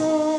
say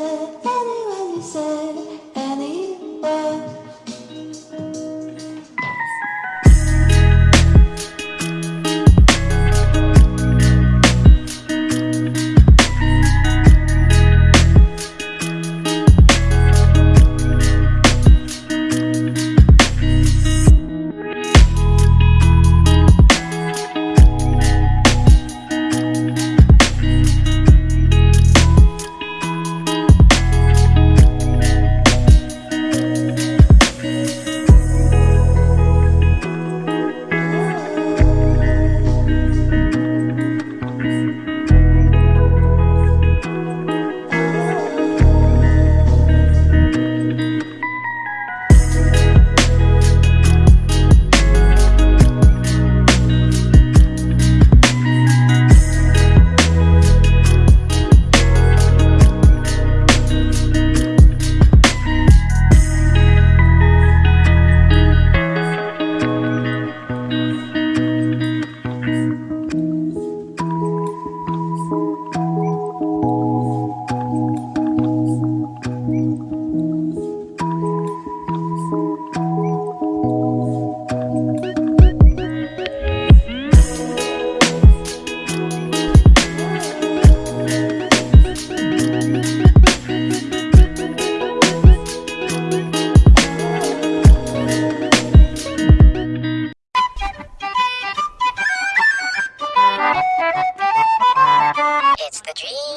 It's the dream.